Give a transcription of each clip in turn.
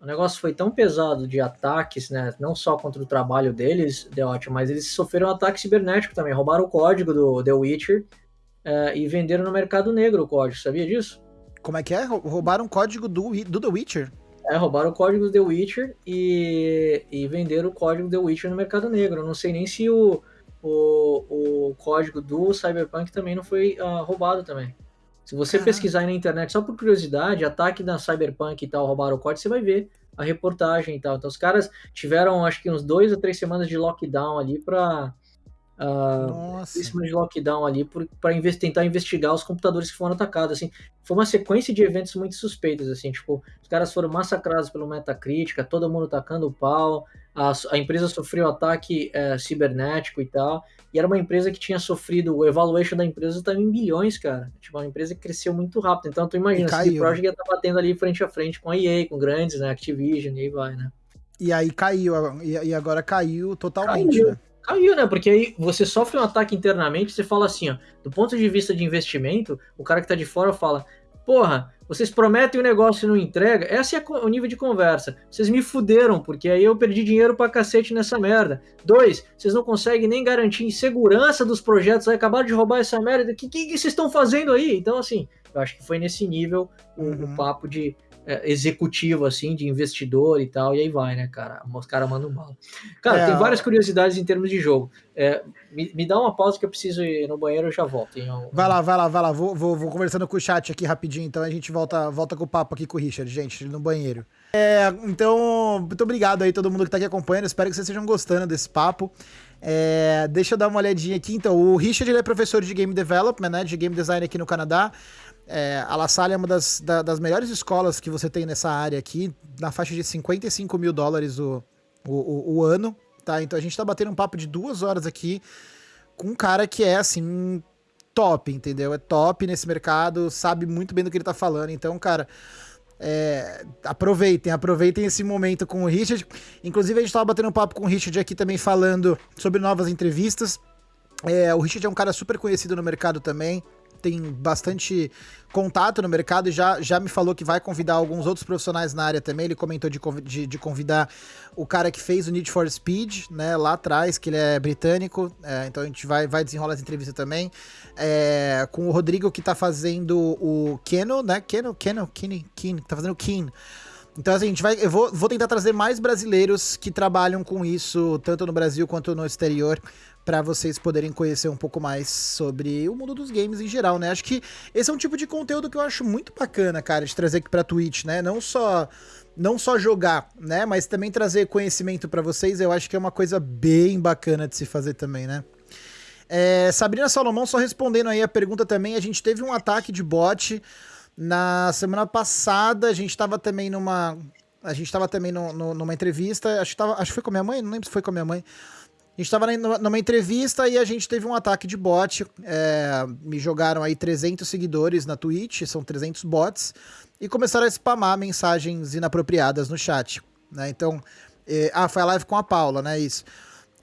o negócio foi tão pesado de ataques, né? Não só contra o trabalho deles, The Watch, mas eles sofreram um ataque cibernético também. Roubaram o código do The Witcher é, e venderam no mercado negro o código. Sabia disso? Como é que é? Roubaram o código do, do The Witcher? É, roubaram o código do The Witcher e, e venderam o código do The Witcher no mercado negro. Eu não sei nem se o, o, o código do Cyberpunk também não foi uh, roubado também. Se você pesquisar aí na internet, só por curiosidade, ataque da Cyberpunk e tal, roubaram o código, você vai ver a reportagem e tal. Então os caras tiveram, acho que uns dois ou três semanas de lockdown ali para uh, de lockdown ali para inve tentar investigar os computadores que foram atacados. Assim, foi uma sequência de eventos muito suspeitos. Assim, tipo, os caras foram massacrados pelo Metacritica, todo mundo tacando o pau a, a empresa sofreu ataque é, cibernético e tal, e era uma empresa que tinha sofrido, o evaluation da empresa estava em bilhões, cara. Tipo, uma empresa que cresceu muito rápido. Então, tu imagina, a CD Projekt ia estar tá batendo ali frente a frente com a EA, com grandes, né, Activision, e aí vai, né. E aí caiu, e agora caiu totalmente, caiu. né? Caiu, né? Porque aí você sofre um ataque internamente, você fala assim, ó, do ponto de vista de investimento, o cara que tá de fora fala, porra, vocês prometem o um negócio e não entrega. Esse é o nível de conversa. Vocês me fuderam, porque aí eu perdi dinheiro pra cacete nessa merda. Dois, vocês não conseguem nem garantir segurança dos projetos, aí acabaram de roubar essa merda. O que, que, que vocês estão fazendo aí? Então, assim, eu acho que foi nesse nível o, uhum. o papo de executivo, assim, de investidor e tal, e aí vai, né, cara? Os caras mandam bala. Cara, é, tem várias curiosidades em termos de jogo. É, me, me, dá uma pausa que eu preciso ir no banheiro e já volto. Um... Vai lá, vai lá, vai lá. Vou, vou, vou, conversando com o chat aqui rapidinho, então a gente volta, volta com o papo aqui com o Richard, gente, no banheiro. É, então, muito obrigado aí todo mundo que tá aqui acompanhando. Espero que vocês estejam gostando desse papo. É, deixa eu dar uma olhadinha aqui. Então, o Richard ele é professor de Game Development, né, de Game Design aqui no Canadá. É, a La Salle é uma das, da, das melhores escolas que você tem nessa área aqui, na faixa de 55 mil dólares o, o, o, ano, tá? Então a gente tá batendo um papo de duas horas aqui com um cara que é, assim, top, entendeu? É top nesse mercado, sabe muito bem do que ele tá falando. Então, cara, é, aproveitem, aproveitem esse momento com o Richard. Inclusive, a gente tava batendo um papo com o Richard aqui também falando sobre novas entrevistas. É, o Richard é um cara super conhecido no mercado também tem bastante contato no mercado e já, já me falou que vai convidar alguns outros profissionais na área também. Ele comentou de, de, de convidar o cara que fez o Need for Speed, né, lá atrás, que ele é britânico. É, então a gente vai, vai desenrolar essa entrevista também. É, com o Rodrigo que tá fazendo o Keno, né? Keno, Keno, Kine, Kine, tá fazendo o Keen. Então, assim, a gente vai. Eu vou, vou tentar trazer mais brasileiros que trabalham com isso, tanto no Brasil quanto no exterior, para vocês poderem conhecer um pouco mais sobre o mundo dos games em geral, né? Acho que esse é um tipo de conteúdo que eu acho muito bacana, cara, de trazer aqui pra Twitch, né? Não só não só jogar, né, mas também trazer conhecimento para vocês, eu acho que é uma coisa bem bacana de se fazer também, né? É, Sabrina Salomão, só respondendo aí a pergunta também, a gente teve um ataque de bot na semana passada, a gente tava também numa a gente tava também no, no, numa entrevista, acho que, tava, acho que foi com a minha mãe, não lembro se foi com a minha mãe, a gente estava numa entrevista e a gente teve um ataque de bot. É, me jogaram aí 300 seguidores na Twitch, são 300 bots, e começaram a spamar mensagens inapropriadas no chat. Né? Então, é, ah, foi a live com a Paula, né? Isso.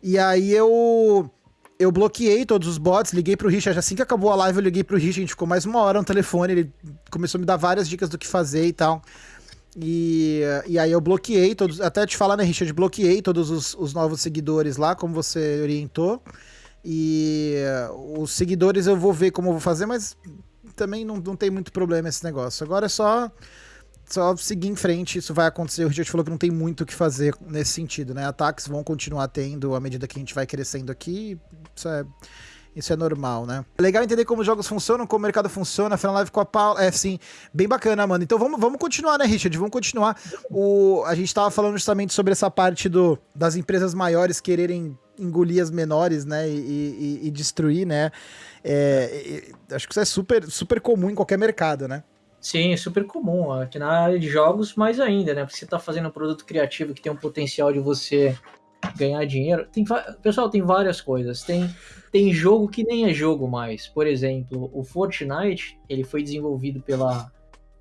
E aí eu eu bloqueei todos os bots, liguei pro Richard. Assim que acabou a live, eu liguei pro Richard. A gente ficou mais uma hora no telefone. Ele começou a me dar várias dicas do que fazer e tal. E, e aí eu bloqueei todos, até te falar, né, Richard, bloqueei todos os, os novos seguidores lá, como você orientou. E os seguidores eu vou ver como eu vou fazer, mas também não, não tem muito problema esse negócio. Agora é só, só seguir em frente, isso vai acontecer. O Richard falou que não tem muito o que fazer nesse sentido, né? Ataques vão continuar tendo à medida que a gente vai crescendo aqui. Isso é isso é normal, né? É legal entender como os jogos funcionam, como o mercado funciona. Uma live com a Paula. É, sim, bem bacana, mano. Então vamos, vamos continuar, né, Richard? Vamos continuar. O, a gente tava falando justamente sobre essa parte do, das empresas maiores quererem engolir as menores, né? E, e, e destruir, né? É, e, acho que isso é super, super comum em qualquer mercado, né? Sim, é super comum. Aqui na área de jogos, mais ainda, né? Porque você tá fazendo um produto criativo que tem um potencial de você ganhar dinheiro. Tem, pessoal, tem várias coisas. Tem, tem jogo que nem é jogo mais. Por exemplo, o Fortnite, ele foi desenvolvido pela,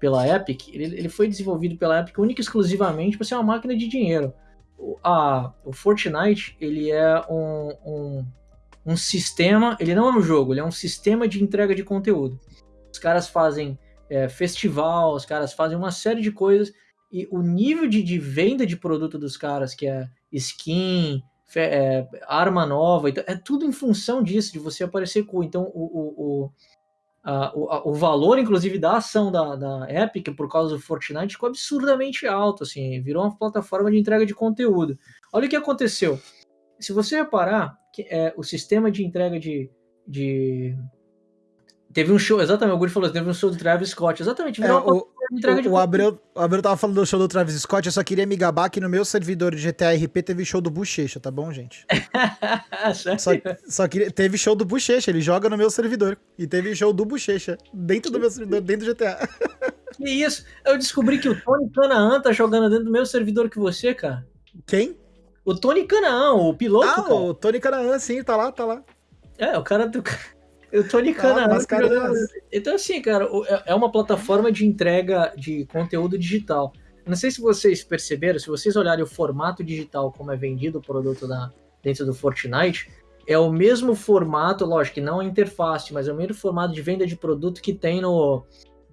pela Epic. Ele, ele foi desenvolvido pela Epic única e exclusivamente para ser uma máquina de dinheiro. O, a, o Fortnite, ele é um, um, um sistema, ele não é um jogo, ele é um sistema de entrega de conteúdo. Os caras fazem é, festival, os caras fazem uma série de coisas e o nível de, de venda de produto dos caras, que é skin, é, arma nova, é tudo em função disso, de você aparecer cool. Então, o, o, o, a, o, o, valor, inclusive, da ação da, da Epic, por causa do Fortnite, ficou absurdamente alto, assim, virou uma plataforma de entrega de conteúdo. Olha o que aconteceu. Se você reparar, que, é, o sistema de entrega de, de Teve um show, exatamente, o Guri falou, teve um show do Travis Scott, exatamente. É, o, o, o, Abreu, o Abreu tava falando do show do Travis Scott, eu só queria me gabar que no meu servidor de GTA RP teve show do Bochecha, tá bom, gente? só, só queria, teve show do Bochecha, ele joga no meu servidor. E teve show do Bochecha, dentro do meu servidor, dentro do GTA. Que isso? Eu descobri que o Tony Canaan tá jogando dentro do meu servidor que você, cara. Quem? O Tony Canaan, o piloto. Ah, cara. o Tony Canaan, sim, tá lá, tá lá. É, o cara do. Eu tô nicando ah, Então, assim, cara, é, é uma plataforma de entrega de conteúdo digital. Não sei se vocês perceberam, se vocês olharem o formato digital como é vendido o produto da, dentro do Fortnite, é o mesmo formato, lógico que não a interface, mas é o mesmo formato de venda de produto que tem no,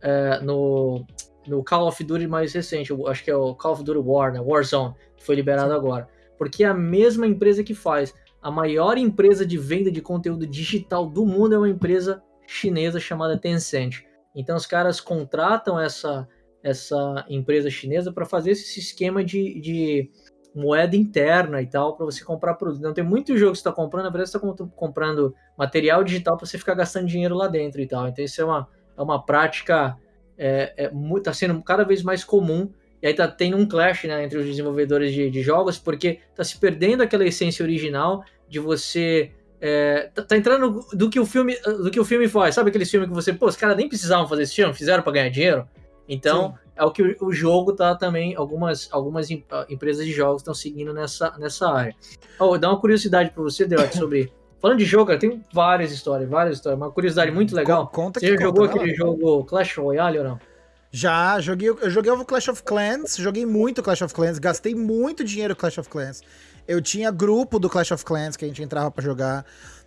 é, no, no Call of Duty mais recente, acho que é o Call of Duty War, né? Warzone, que foi liberado agora. Porque é a mesma empresa que faz a maior empresa de venda de conteúdo digital do mundo é uma empresa chinesa chamada Tencent. Então os caras contratam essa, essa empresa chinesa para fazer esse esquema de, de moeda interna e tal, para você comprar produto. Então tem muito jogo que você está comprando, na verdade você está comprando material digital para você ficar gastando dinheiro lá dentro e tal. Então isso é uma, é uma prática, é, é, tá sendo cada vez mais comum e aí tá tendo um clash né, entre os desenvolvedores de, de, jogos, porque tá se perdendo aquela essência original de você. É, tá, tá, entrando do que o filme do que o filme faz. Sabe aquele filme que você, pô, os caras nem precisavam fazer esse filme, fizeram para ganhar dinheiro? Então, Sim. é o que o, o, jogo tá também. Algumas, algumas empresas de jogos estão seguindo nessa, nessa área. Oh, dá uma curiosidade para você, Deote, sobre. Falando de jogo, tem várias histórias, várias histórias. Uma curiosidade muito legal. Conta Você já conta, jogou aquele jogo Clash Royale ou não? Já, joguei, eu joguei o Clash of Clans, joguei muito Clash of Clans, gastei muito dinheiro Clash of Clans. Eu tinha grupo do Clash of Clans que a gente entrava para jogar.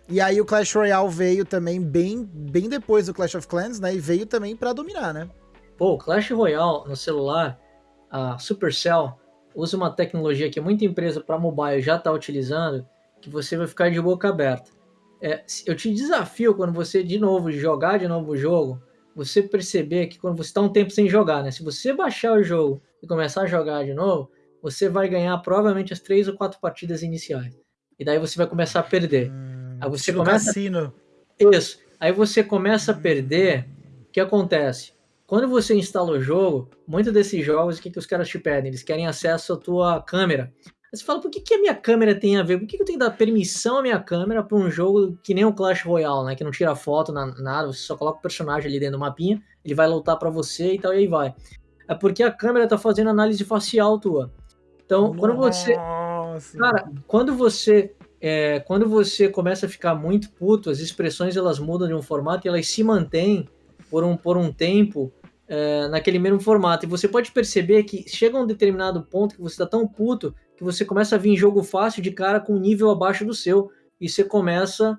E aí o Clash Royale veio também bem, bem depois do Clash of Clans, né? E veio também para dominar, né? Pô, Clash Royale no celular, a Supercell usa uma tecnologia que muita empresa para mobile já está utilizando, que você vai ficar de boca aberta. É, eu te desafio quando você de novo jogar de novo o jogo, você perceber que quando você está um tempo sem jogar, né? Se você baixar o jogo e começar a jogar de novo, você vai ganhar provavelmente as três ou quatro partidas iniciais. E daí você vai começar a perder. Hum, aí você começa. Cassino. Isso. Aí você começa a perder. O que acontece? Quando você instala o jogo, muitos desses jogos, o que, que os caras te pedem? Eles querem acesso à tua câmera. Aí você fala, por que, que a minha câmera tem a ver? Por que, que eu tenho que dar permissão à minha câmera para um jogo que nem o Clash Royale, né? Que não tira foto, nada, você só coloca o personagem ali dentro do mapinha, ele vai lutar para você e tal, e aí vai. É porque a câmera tá fazendo análise facial tua. Então, Nossa. quando você. Cara, quando você. É, quando você começa a ficar muito puto, as expressões elas mudam de um formato e elas se mantêm por um, por um tempo é, naquele mesmo formato. E você pode perceber que chega a um determinado ponto que você está tão puto que você começa a vir em jogo fácil de cara com um nível abaixo do seu e você começa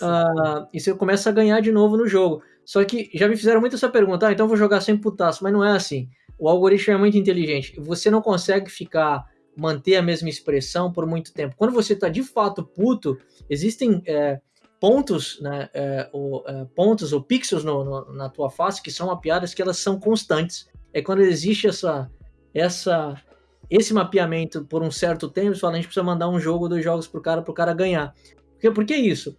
a, e você começa a ganhar de novo no jogo. Só que já me fizeram muito essa pergunta, ah, então vou jogar sem putaço, mas não é assim. O algoritmo é muito inteligente. Você não consegue ficar manter a mesma expressão por muito tempo. Quando você está de fato puto, existem é, pontos, né, é, ou, é, pontos ou pixels no, no, na tua face que são mapeadas que elas são constantes. É quando existe essa, essa esse mapeamento por um certo tempo, você fala, a gente precisa mandar um jogo, dois jogos pro cara, pro cara ganhar. Por, por que isso?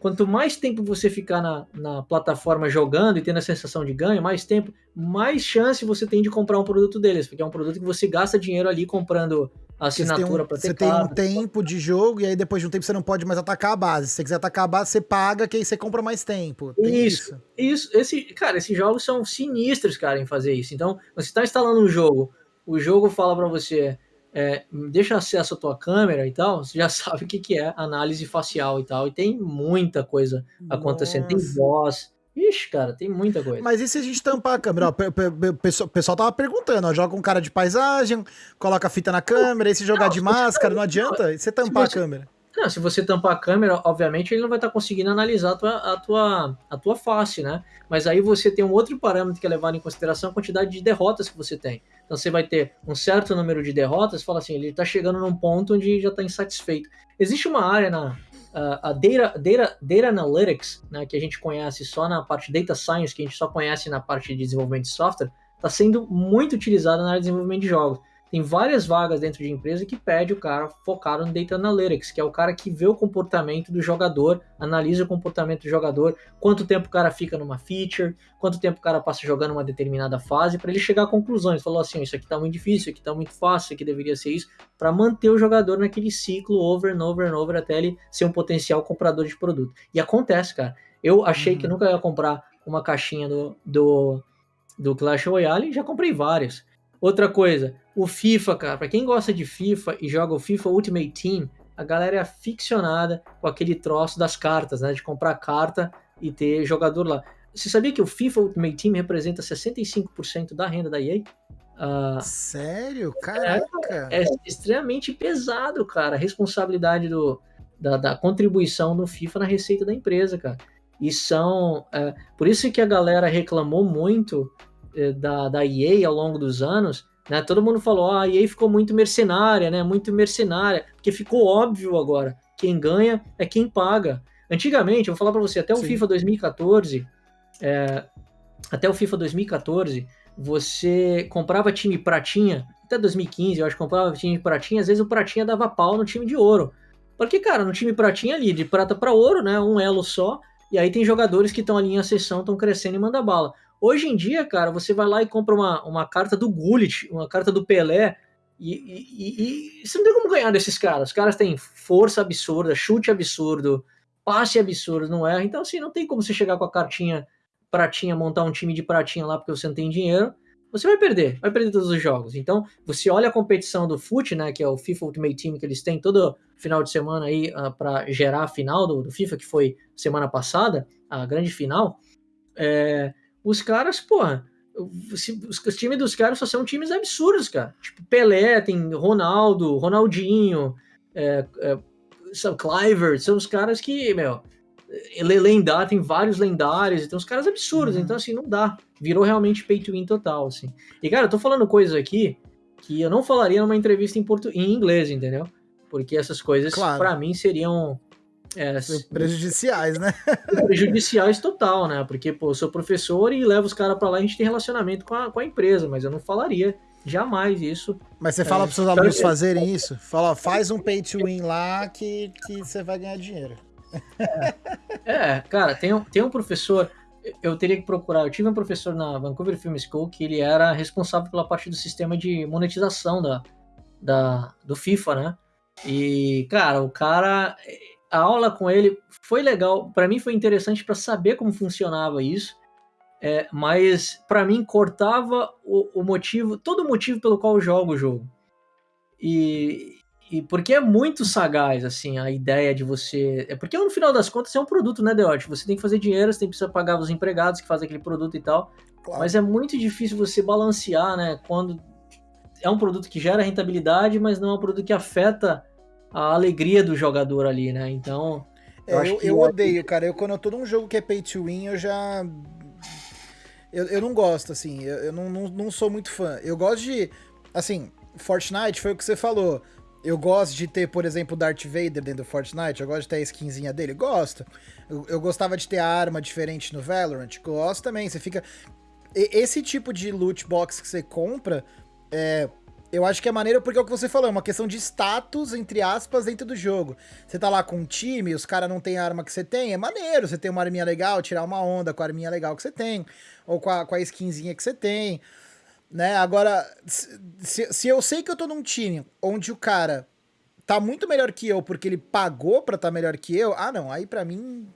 Quanto mais tempo você ficar na, na plataforma jogando e tendo a sensação de ganho, mais tempo, mais chance você tem de comprar um produto deles, porque é um produto que você gasta dinheiro ali comprando assinatura para ter Você tem um tempo de jogo e aí depois de um tempo você não pode mais atacar a base. Se você quiser atacar a base, você paga, que aí você compra mais tempo. Tem isso, isso. Isso, esse, cara, esses jogos são sinistros, cara, em fazer isso. Então, você está instalando um jogo o jogo fala para você, é, deixa acesso à tua câmera e tal, você já sabe o que, que é análise facial e tal. E tem muita coisa acontecendo. Nossa. Tem voz. Ixi, cara, tem muita coisa. Mas e se a gente tampar a câmera? o pessoal, pessoal tava perguntando, ó, joga um cara de paisagem, coloca a fita na câmera, e se jogar não, de máscara, não adianta? E você tampar você, a câmera? Não, se você tampar a câmera, obviamente ele não vai estar tá conseguindo analisar a tua, a, tua, a tua face, né? Mas aí você tem um outro parâmetro que é levado em consideração a quantidade de derrotas que você tem. Então você vai ter um certo número de derrotas, fala assim, ele está chegando num ponto onde já está insatisfeito. Existe uma área na a data, data, data Analytics, né, que a gente conhece só na parte Data Science, que a gente só conhece na parte de desenvolvimento de software, está sendo muito utilizada na área de desenvolvimento de jogos. Tem várias vagas dentro de empresa que pede o cara focado no Data Analytics, que é o cara que vê o comportamento do jogador, analisa o comportamento do jogador, quanto tempo o cara fica numa feature, quanto tempo o cara passa jogando uma determinada fase, para ele chegar a conclusões. Falou assim: isso aqui tá muito difícil, isso aqui tá muito fácil, isso aqui deveria ser isso, para manter o jogador naquele ciclo over and over and over até ele ser um potencial comprador de produto. E acontece, cara. Eu achei uhum. que nunca ia comprar uma caixinha do, do, do Clash Royale, já comprei várias. Outra coisa, o FIFA, cara, para quem gosta de FIFA e joga o FIFA Ultimate Team, a galera é aficionada com aquele troço das cartas, né? De comprar carta e ter jogador lá. Você sabia que o FIFA Ultimate Team representa 65% da renda da EA? Uh, Sério? Caraca! É, é, extremamente pesado, cara, a responsabilidade do, da, da, contribuição do FIFA na receita da empresa, cara. E são. É, por isso que a galera reclamou muito é, da, da EA ao longo dos anos, né? Todo mundo falou, ah, a EA ficou muito mercenária, né? Muito mercenária, porque ficou óbvio agora, quem ganha é quem paga. Antigamente, eu vou falar para você, até o Sim. FIFA 2014, é, até o FIFA 2014, você comprava time pratinha, até 2015, eu acho que comprava time pratinha, às vezes o pratinha dava pau no time de ouro. Porque, cara, no time pratinha ali, de prata para ouro, né? Um elo só, e aí tem jogadores que estão ali em ascensão, estão crescendo e manda bala. Hoje em dia, cara, você vai lá e compra uma, uma carta do Gullit, uma carta do Pelé, e, e, e, você não tem como ganhar desses caras. Os caras têm força absurda, chute absurdo, passe absurdo, não é? Então, assim, não tem como você chegar com a cartinha pratinha, montar um time de pratinha lá porque você não tem dinheiro. Você vai perder, vai perder todos os jogos. Então, você olha a competição do FUT, né, que é o FIFA Ultimate Team que eles têm todo final de semana aí uh, ah, para gerar a final do, do, FIFA, que foi semana passada, a grande final. É, os caras, porra, os, os times dos caras só são times absurdos, cara. Tipo, Pelé, tem Ronaldo, Ronaldinho, é, é, são Cliver, são os caras que, meu, lendário, tem vários lendários, tem uns caras absurdos, uhum. então assim, não dá. Virou realmente pay to win total, assim. E cara, eu tô falando coisas aqui que eu não falaria numa entrevista em, portu... em inglês, entendeu? Porque essas coisas, claro. para mim, seriam é, prejudiciais, né? prejudiciais total, né? Porque, pô, eu sou professor e levo os caras para lá e a gente tem relacionamento com a, com a empresa, mas eu não falaria jamais isso. Mas você fala é, para seus alunos fazerem isso? Fala, faz um pay to win lá que, que você vai ganhar dinheiro. É, é cara, tem, tem um professor, eu teria que procurar, eu tive um professor na Vancouver Film School que ele era responsável pela parte do sistema de monetização da, da, do FIFA, né? E, cara, o cara a aula com ele foi legal, para mim foi interessante para saber como funcionava isso, é, mas para mim cortava o, o, motivo, todo o motivo pelo qual eu jogo o jogo. E, e porque é muito sagaz, assim, a ideia de você. É porque no final das contas é um produto, né, Deote? Você tem que fazer dinheiro, você tem que pagar os empregados que fazem aquele produto e tal. Claro. Mas é muito difícil você balancear, né? Quando é um produto que gera rentabilidade, mas não é um produto que afeta a alegria do jogador ali, né? Então. Eu, é, eu, eu odeio, cara. Eu, quando eu tô num jogo que é pay to win, eu já. Eu, eu não gosto, assim. Eu, eu não, não, não sou muito fã. Eu gosto de. Assim, Fortnite foi o que você falou. Eu gosto de ter, por exemplo, Darth Vader dentro do Fortnite. Eu gosto de ter a skinzinha dele. Gosto. Eu, eu gostava de ter a arma diferente no Valorant. Gosto também. Você fica. Esse tipo de loot box que você compra. É, eu acho que é maneiro porque é o que você falou, é uma questão de status, entre aspas, dentro do jogo. Você tá lá com um time, os caras não têm a arma que você tem, é maneiro. Você tem uma arminha legal, tirar uma onda com a arminha legal que você tem, ou com a, com a skinzinha que você tem. Né? Agora, se, se eu sei que eu tô num time onde o cara tá muito melhor que eu porque ele pagou pra tá melhor que eu, ah não, aí pra mim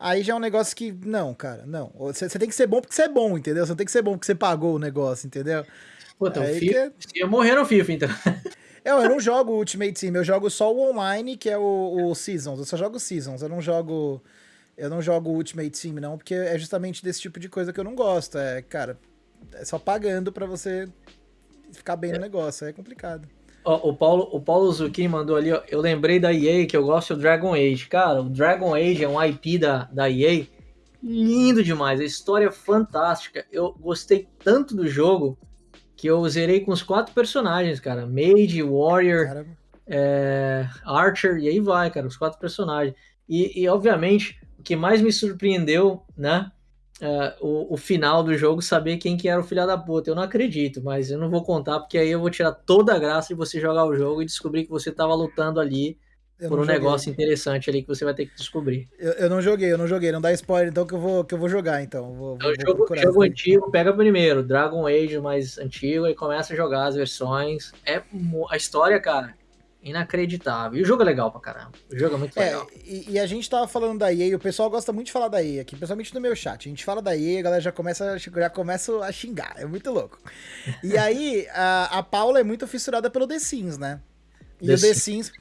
aí já é um negócio que. Não, cara, não. Você, tem que ser bom porque você é bom, entendeu? Você tem que ser bom porque você pagou o negócio, entendeu? Puta, o FIFA, que... ia morrer no FIFA, então. Eu, eu não jogo Ultimate Team, eu jogo só o online, que é o, o Seasons. Eu só jogo Seasons, eu não jogo. Eu não jogo Ultimate Team, não, porque é justamente desse tipo de coisa que eu não gosto. É, cara, é só pagando para você ficar bem é. no negócio, é complicado. o Paulo, o Paulo Zucchini mandou ali, ó, eu lembrei da EA que eu gosto do Dragon Age. Cara, o Dragon Age é um IP da, da EA lindo demais, a história é fantástica. Eu gostei tanto do jogo que eu zerei com os quatro personagens, cara. Mage, Warrior, é, Archer, e aí vai, cara, os quatro personagens. E, e obviamente, o que mais me surpreendeu, né? Uh, o, o, final do jogo, saber quem que era o filho da puta. Eu não acredito, mas eu não vou contar, porque aí eu vou tirar toda a graça de você jogar o jogo e descobrir que você tava lutando ali eu por um joguei. negócio interessante ali que você vai ter que descobrir. Eu, eu, não joguei, eu não joguei. Não dá spoiler, então que eu vou, que eu vou jogar, então. Vou, então vou jogo, jogo antigo, pega primeiro, Dragon Age mais antigo, e começa a jogar as versões. É a história, cara inacreditável. E o jogo é legal pra caramba. O jogo é muito é, legal. E, e, a gente tava falando da EA, o pessoal gosta muito de falar da EA aqui, principalmente no meu chat. A gente fala da EA, a galera já começa, já começa a xingar. É muito louco. E aí, a, a Paula é muito fissurada pelo The Sims, né? E The o The Sims.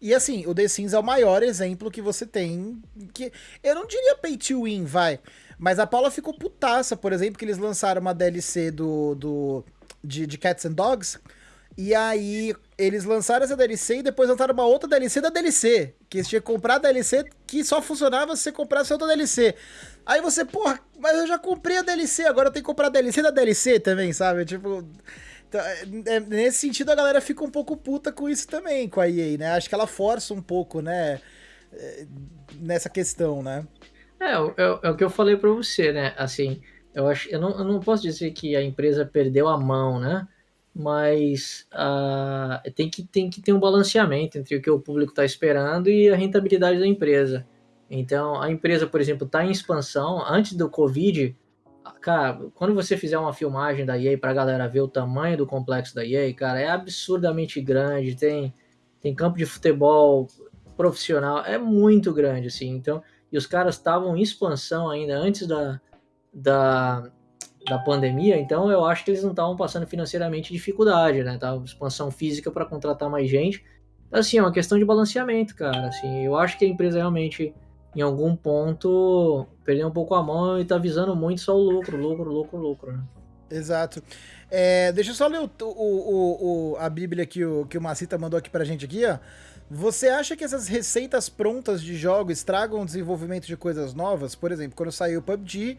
E assim, o The Sims é o maior exemplo que você tem. que Eu não diria pay to win, vai. Mas a Paula ficou putaça, por exemplo, que eles lançaram uma DLC do, do, de, de Cats and Dogs e aí, eles lançaram essa DLC e depois lançaram uma outra DLC da DLC. Que você tinha que comprar a DLC que só funcionava se você comprasse outra DLC. Aí você, porra, mas eu já comprei a DLC, agora eu tenho que comprar a DLC da DLC também, sabe? Tipo. Então, é, nesse sentido, a galera fica um pouco puta com isso também, com a EA, né? Acho que ela força um pouco, né? É, nessa questão, né? É, é, é o que eu falei pra você, né? Assim, eu, acho, eu, não, eu não posso dizer que a empresa perdeu a mão, né? mas uh, tem, que, tem que ter um balanceamento entre o que o público está esperando e a rentabilidade da empresa. Então, a empresa, por exemplo, está em expansão. Antes do Covid, cara, quando você fizer uma filmagem da EA para a galera ver o tamanho do complexo da EA, cara, é absurdamente grande. Tem, tem campo de futebol profissional, é muito grande, assim. Então, e os caras estavam em expansão ainda antes da, da, da pandemia, então eu acho que eles não estavam passando financeiramente dificuldade, né? Tava expansão física para contratar mais gente. Assim, é uma questão de balanceamento, cara. Assim, eu acho que a empresa realmente, em algum ponto, perdeu um pouco a mão e tá visando muito só o lucro, lucro, lucro, lucro. Né? Exato. É, deixa eu só ler o, o, o, a Bíblia que o, que o Macita mandou aqui pra gente aqui, ó. Você acha que essas receitas prontas de jogos estragam o desenvolvimento de coisas novas? Por exemplo, quando saiu o PUBG,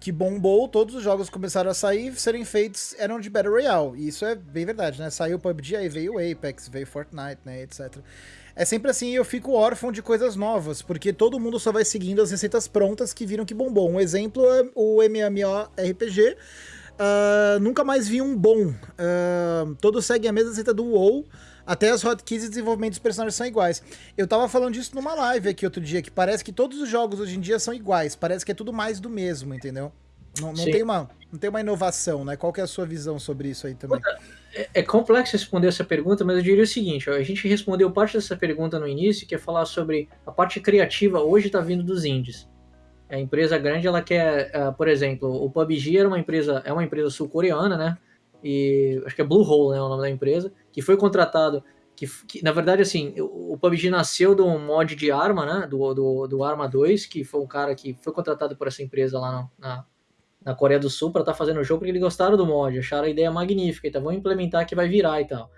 que bombou, todos os jogos começaram a sair, serem feitos, eram de Battle Royale. E isso é bem verdade, né? Saiu o PUBG, aí veio o Apex, veio Fortnite, né, etc. É sempre assim, eu fico órfão de coisas novas, porque todo mundo só vai seguindo as receitas prontas que viram que bombou. Um exemplo é o MMORPG, uh, ah, nunca mais vi um bom. Uh, todos seguem a mesma receita do WoW, até as hotkeys e desenvolvimento dos personagens são iguais. Eu tava falando disso numa live aqui outro dia, que parece que todos os jogos hoje em dia são iguais. Parece que é tudo mais do mesmo, entendeu? Não, não tem, uma, não tem uma inovação, né? Qual que é a sua visão sobre isso aí também? É, é complexo responder essa pergunta, mas eu diria o seguinte: ó, a gente respondeu parte dessa pergunta no início, que é falar sobre a parte criativa hoje está vindo dos indies. A empresa grande, ela quer, uh, por exemplo, o PUBG era uma empresa, é uma empresa sul-coreana, né? E acho que é Bluehole, né, o nome da empresa que foi contratado, que, que, na verdade, assim, o, PUBG nasceu de um mod de arma, né, do, do, do Arma 2, que foi um cara que foi contratado por essa empresa lá na Coreia do Sul para estar tá fazendo o jogo, porque eles gostaram do mod, acharam a ideia magnífica, então vão implementar que vai virar e tal.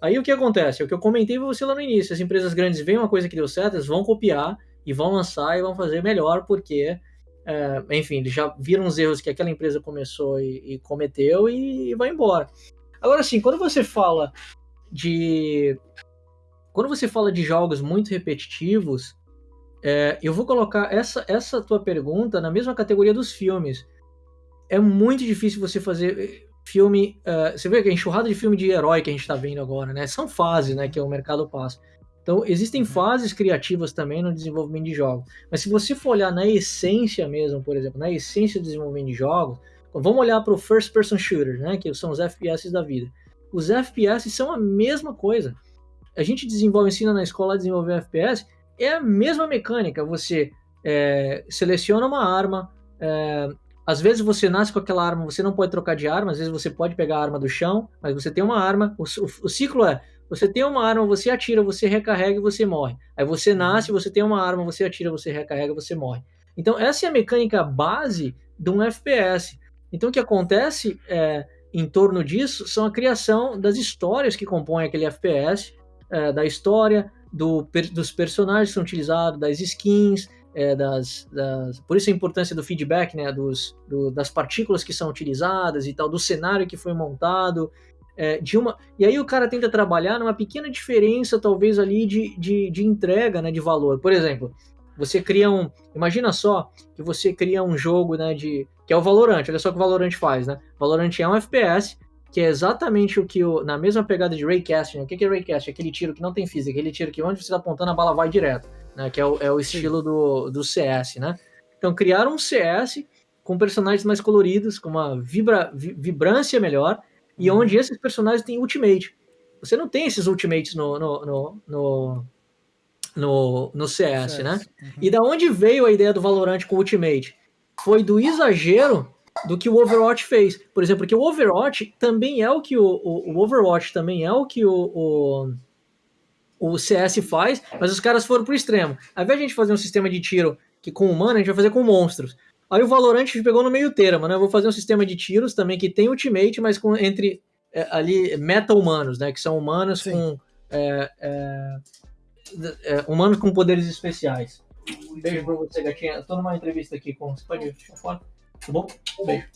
Aí o que acontece? É o que eu comentei pra você lá no início, as empresas grandes veem uma coisa que deu certo, eles vão copiar e vão lançar e vão fazer melhor, porque, é, enfim, eles já viram os erros que aquela empresa começou e, e cometeu e, e vai embora. Agora, assim, quando você fala de. Quando você fala de jogos muito repetitivos, é, eu vou colocar essa, essa tua pergunta na mesma categoria dos filmes. É muito difícil você fazer eh, filme. Uh, você vê que a enxurrada de filme de herói que a gente está vendo agora, né? São fases, né? Que o mercado passa. Então, existem uhum. fases criativas também no desenvolvimento de jogos. Mas se você for olhar na essência mesmo, por exemplo, na essência do desenvolvimento de jogos, vamos olhar para o first person shooter, né? Que são os FPS da vida os FPS são a mesma coisa. A gente desenvolve, ensina na escola a desenvolver FPS, é a mesma mecânica. Você é, seleciona uma arma, é, às vezes você nasce com aquela arma, você não pode trocar de arma, às vezes você pode pegar a arma do chão, mas você tem uma arma. O, o, o ciclo é: você tem uma arma, você atira, você recarrega e você morre. Aí você uhum. nasce, você tem uma arma, você atira, você recarrega, você morre. Então essa é a mecânica base de um FPS. Então o que acontece é em torno disso são a criação das histórias que compõem aquele FPS, é, da história, do, dos personagens que são utilizados, das skins, é, das, das, Por isso a importância do feedback, né? Dos, do, das partículas que são utilizadas e tal, do cenário que foi montado. É, de uma e aí o cara tenta trabalhar numa pequena diferença talvez ali de, de, de entrega né de valor por exemplo você cria um imagina só que você cria um jogo né de que é o Valorant olha só o que o Valorant faz né Valorant é um FPS que é exatamente o que o na mesma pegada de raycasting né? o que é raycasting aquele tiro que não tem física aquele tiro que onde você está apontando a bala vai direto né que é o, é o estilo do, do CS né então criaram um CS com personagens mais coloridos com uma vibra, vibrância melhor e uhum. onde esses personagens têm ultimate. Você não tem esses ultimates no, no, no, no, no, no CS, CS, né? Uhum. E da onde veio a ideia do Valorant com ultimate? Foi do exagero do que o Overwatch fez. Por exemplo, porque o Overwatch também é o que o, o, o Overwatch também é o que o, o, o, CS faz, mas os caras foram pro extremo. Ao invés de a gente fazer um sistema de tiro que com humano, a gente vai fazer com monstros. Aí o Valorant pegou no meio termo, né? Eu vou fazer um sistema de tiros também que tem ultimate, mas com entre é, ali meta-humanos, né? Que são humanos Sim. com é, é, é, humanos com poderes especiais. Beijo pra você, gatinha. Eu tô numa entrevista aqui com. Você pode fora? Tá bom? Beijo.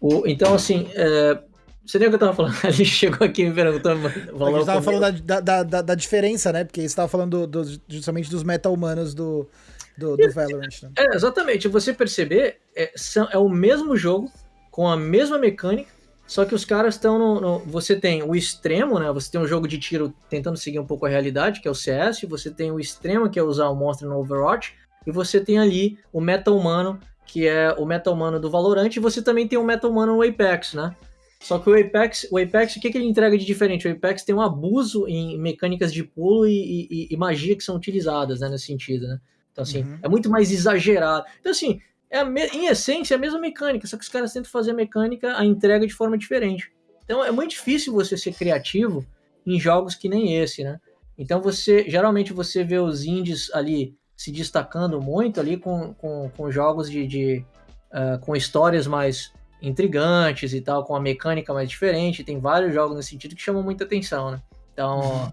O, então, assim, é, você nem o que eu tava falando. A gente chegou aqui me perguntando. A gente tava falando da, da, da, da, diferença, né? Porque você tava falando do, do, justamente dos meta-humanos do, do, do Valorant. Né? É, exatamente. Você perceber, é, são, é o mesmo jogo, com a mesma mecânica, só que os caras estão no, no, Você tem o extremo, né? Você tem um jogo de tiro tentando seguir um pouco a realidade, que é o CS. Você tem o extremo, que é usar o monstro no Overwatch. E você tem ali o meta humano, que é o meta humano do Valorant. E você também tem o meta humano no Apex, né? Só que o Apex, o Apex, o que, que ele entrega de diferente? O Apex tem um abuso em mecânicas de pulo e, e, e magia que são utilizadas, né? Nesse sentido, né? Então, assim, uhum. é muito mais exagerado. Então, assim, é em essência é a mesma mecânica, só que os caras tentam fazer a mecânica, a entrega de forma diferente. Então, é muito difícil você ser criativo em jogos que nem esse, né? Então, você, geralmente, você vê os indies ali se destacando muito ali com, com, com jogos de, de uh, com histórias mais intrigantes e tal, com a mecânica mais diferente. Tem vários jogos nesse sentido que chamam muita atenção, né? Então, uhum.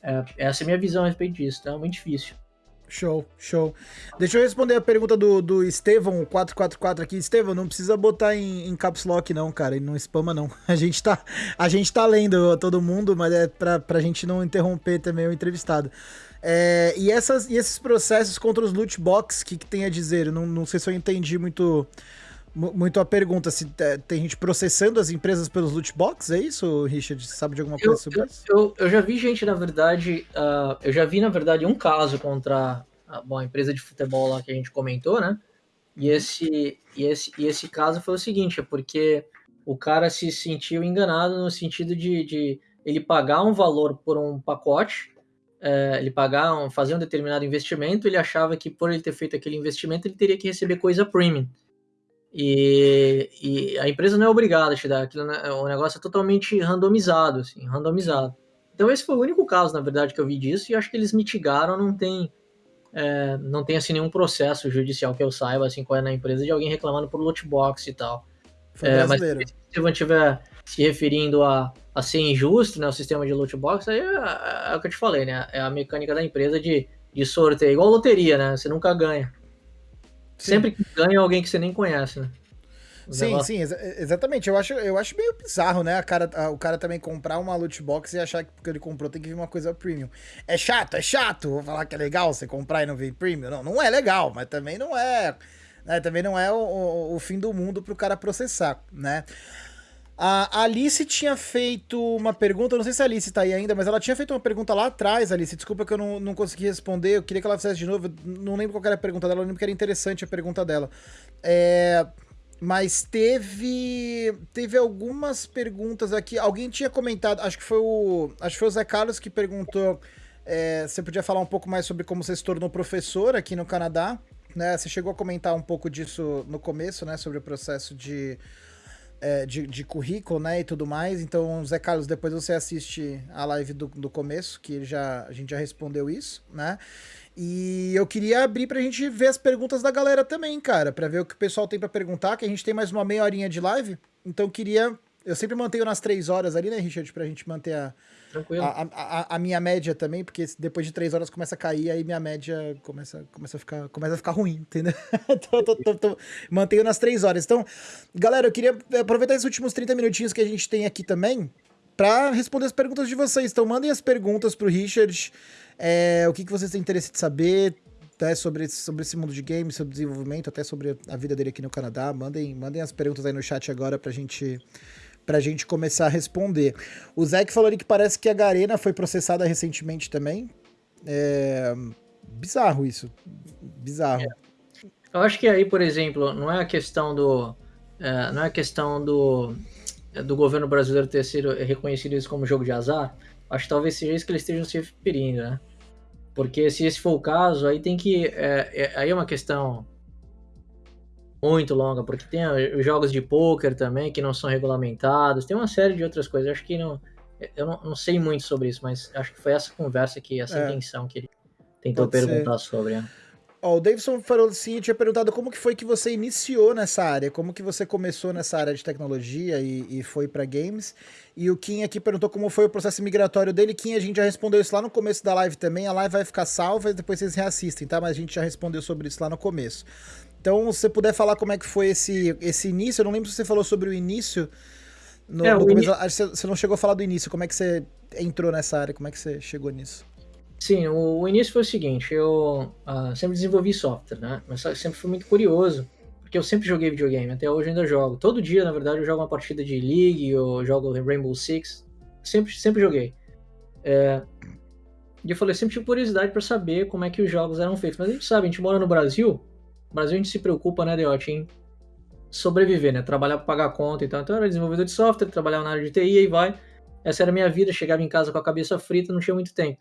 é, essa é a minha visão a respeito disso. Então, é muito difícil. Show, show. Deixa eu responder a pergunta do, do Estevão 444 aqui. Estevão, não precisa botar em, em caps lock não, cara, e não spama não. A gente tá, a gente tá lendo todo mundo, mas é pra, pra gente não interromper também o entrevistado. É, e, essas, e esses processos contra os loot box, o que, que tem a dizer? Não, não sei se eu entendi muito muito a pergunta se tem gente processando as empresas pelos loot box, é isso, Richard? Você sabe de alguma coisa eu, sobre eu, isso? Eu, eu já vi gente, na verdade, uh, eu já vi, na verdade, um caso contra a, bom, a empresa de futebol lá que a gente comentou, né? E esse, e, esse, e esse caso foi o seguinte, é porque o cara se sentiu enganado no sentido de, de ele pagar um valor por um pacote, é, ele pagar, um, fazer um determinado investimento, ele achava que por ele ter feito aquele investimento, ele teria que receber coisa premium. E, e, a empresa não é obrigada a te dar aquilo, né? o negócio é totalmente randomizado, assim, randomizado. Então esse foi o único caso, na verdade, que eu vi disso, e acho que eles mitigaram, não tem, é, não tem assim nenhum processo judicial que eu saiba, assim, qual é na empresa, de alguém reclamando por loot box e tal. É, mas se você estiver se referindo a, a ser injusto, né, o sistema de loot box, aí é, é, é, o que eu te falei, né, é a mecânica da empresa de, de sorteio, igual loteria, né, você nunca ganha. Sempre que ganha alguém que você nem conhece, né? sim, sim, exa exatamente. Eu acho, eu acho meio bizarro, né? A cara, a, o cara também comprar uma loot box e achar que porque ele comprou tem que vir uma coisa premium. É chato, é chato. Vou falar que é legal você comprar e não vir premium. Não, não é legal, mas também não é. Né, também não é o, o, o fim do mundo pro cara processar, né? A Alice tinha feito uma pergunta, não sei se a Alice tá aí ainda, mas ela tinha feito uma pergunta lá atrás, Alice. Desculpa que eu não, não consegui responder, eu queria que ela fizesse de novo. Não lembro qual era a pergunta dela, eu lembro que era interessante a pergunta dela. É, mas teve teve algumas perguntas aqui. Alguém tinha comentado, acho que foi o acho que foi o Zé Carlos que perguntou é, você podia falar um pouco mais sobre como você se tornou professor aqui no Canadá, né? Você chegou a comentar um pouco disso no começo, né, sobre o processo de é, de, de, currículo, né, e tudo mais. Então, Zé Carlos, depois você assiste a live do, do começo, que já, a gente já respondeu isso, né? E eu queria abrir pra gente ver as perguntas da galera também, cara, pra ver o que o pessoal tem para perguntar, que a gente tem mais uma meia horinha de live. Então, queria Eu sempre mantenho nas três horas ali, né, Richard, pra gente manter a, a, a, a, minha média também, porque depois de três horas começa a cair, aí minha média começa, começa, a, ficar, começa a ficar ruim, entendeu? tô, tô, tô, tô, mantenho nas três horas. Então, galera, eu queria aproveitar esses últimos 30 minutinhos que a gente tem aqui também para responder as perguntas de vocês. Então, mandem as perguntas pro Richard, é, o que, que vocês têm interesse de saber, até sobre, sobre esse mundo de games, sobre desenvolvimento, até sobre a vida dele aqui no Canadá. Mandem, mandem as perguntas aí no chat agora pra gente pra gente começar a responder. O Zé que falou ali que parece que a Garena foi processada recentemente também. É... Bizarro isso. Bizarro. É. Eu acho que aí, por exemplo, não é a questão do. É, não é a questão do, do governo brasileiro ter sido reconhecido isso como jogo de azar. Acho que talvez seja isso que eles estejam se referindo, né? Porque se esse for o caso, aí tem que. É, é, aí é uma questão muito longa, porque tem os jogos de poker também que não são regulamentados, tem uma série de outras coisas. Acho que não. Eu não, não sei muito sobre isso, mas acho que foi essa conversa aqui, essa é. intenção que ele tentou Pode perguntar ser. sobre. Né? Ó, o Davidson falou assim, tinha perguntado como que foi que você iniciou nessa área, como que você começou nessa área de tecnologia e, e foi para games. E o Kim aqui perguntou como foi o processo migratório dele. Kim, a gente já respondeu isso lá no começo da live também. A live vai ficar salva e depois vocês reassistem, tá? Mas a gente já respondeu sobre isso lá no começo. Então, se você puder falar como é que foi esse, esse início, eu não lembro se você falou sobre o início. No, é, no começo, Você não chegou a falar do início, como é que você entrou nessa área, como é que você chegou nisso? Sim, o, o início foi o seguinte, eu uh, sempre desenvolvi software, né? Mas sempre fui muito curioso, porque eu sempre joguei videogame, até hoje ainda jogo. Todo dia, na verdade, eu jogo uma partida de League, eu jogo Rainbow Six, sempre, sempre joguei. É, e eu falei, sempre tive curiosidade para saber como é que os jogos eram feitos. Mas a gente sabe, a gente mora no Brasil, no Brasil a gente se preocupa, né, Deote, em sobreviver, né? Trabalhar para pagar conta e tal. Então eu era desenvolvedor de software, trabalhava na área de TI e vai. Essa era a minha vida, chegava em casa com a cabeça frita, não tinha muito tempo.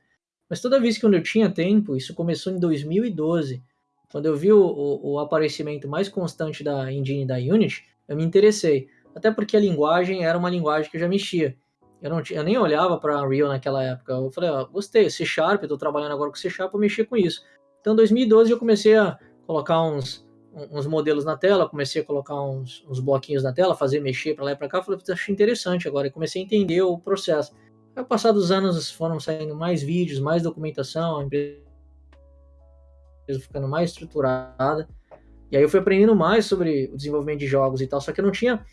Mas toda vez que eu tinha tempo, isso começou em 2012, quando eu vi o, o, o aparecimento mais constante da engine da Unity, eu me interessei. Até porque a linguagem era uma linguagem que eu já mexia. Eu, não eu nem olhava para Unreal naquela época. Eu falei, ó, gostei, C Sharp, eu tô trabalhando agora com C Sharp, eu mexer com isso. Então, em 2012 eu comecei a colocar uns, uns modelos na tela, comecei a colocar uns, uns bloquinhos na tela, fazer mexer para lá e para cá, falei, achei interessante agora, e comecei a entender o processo. Ao passar dos anos foram saindo mais vídeos, mais documentação, a empresa ficando mais estruturada. E aí eu fui aprendendo mais sobre o desenvolvimento de jogos e tal, só que eu não tinha,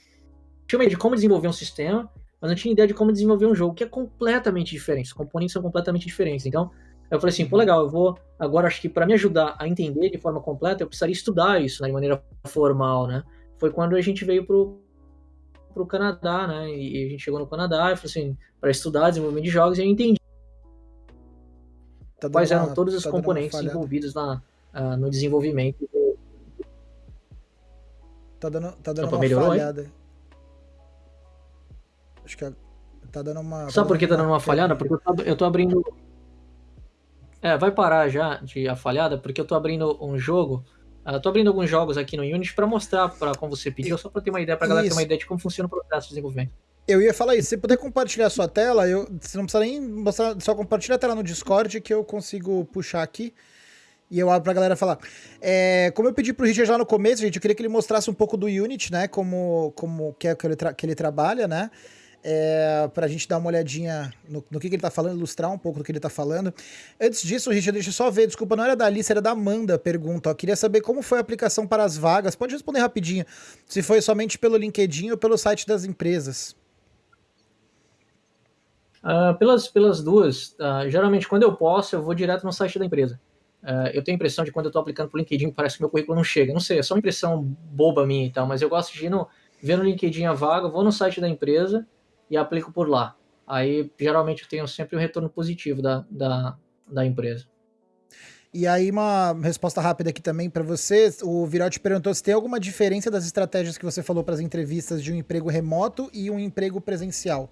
tinha uma ideia de como desenvolver um sistema, mas não tinha ideia de como desenvolver um jogo, que é completamente diferente. Os componentes são completamente diferentes. Então, eu falei assim, pô, legal, eu vou. Agora, acho que para me ajudar a entender de forma completa, eu precisaria estudar isso né, de maneira formal, né? Foi quando a gente veio pro, pro Canadá, né? E a gente chegou no Canadá e falou assim, para estudar desenvolvimento de jogos, e eu entendi tá quais eram todos os tá componentes envolvidos na, uh, no desenvolvimento. Tá dando, tá dando Opa, uma melhorou, falhada. Aí? Acho que tá dando uma. Sabe por que tá dando uma falhada? Porque eu tô, eu tô abrindo. É, vai parar já de a falhada, porque eu tô abrindo um jogo Uh, tô abrindo alguns jogos aqui no Unity para mostrar para como você pediu, só para ter uma ideia, para galera ter uma ideia de como funciona o processo de desenvolvimento. Eu ia falar isso, se puder compartilhar a sua tela, eu, você não precisa nem mostrar, só compartilha a tela no Discord que eu consigo puxar aqui e eu abro pra galera falar. É, como eu pedi pro Richard lá no começo, gente, eu queria que ele mostrasse um pouco do Unity, né, como, como que é que ele, que ele trabalha, né, é, para a gente dar uma olhadinha no, no que, que, ele está falando, ilustrar um pouco do que ele está falando. Antes disso, Richard, deixa eu só ver, desculpa, não era da Alice, era da Amanda pergunta. Ó, queria saber como foi a aplicação para as vagas. Pode responder rapidinho, se foi somente pelo LinkedIn ou pelo site das empresas. Uh, pelas, pelas duas, uh, geralmente quando eu posso, eu vou direto no site da empresa. Uh, eu tenho a impressão de quando eu estou aplicando para o LinkedIn, parece que meu currículo não chega. Não sei, é só uma impressão boba minha e tal, mas eu gosto de ir no, ver no LinkedIn a vaga, vou no site da empresa, e aplico por lá. Aí, geralmente, eu tenho sempre um retorno positivo da, da, da empresa. E aí, uma resposta rápida aqui também para você. O Virote perguntou se tem alguma diferença das estratégias que você falou para as entrevistas de um emprego remoto e um emprego presencial.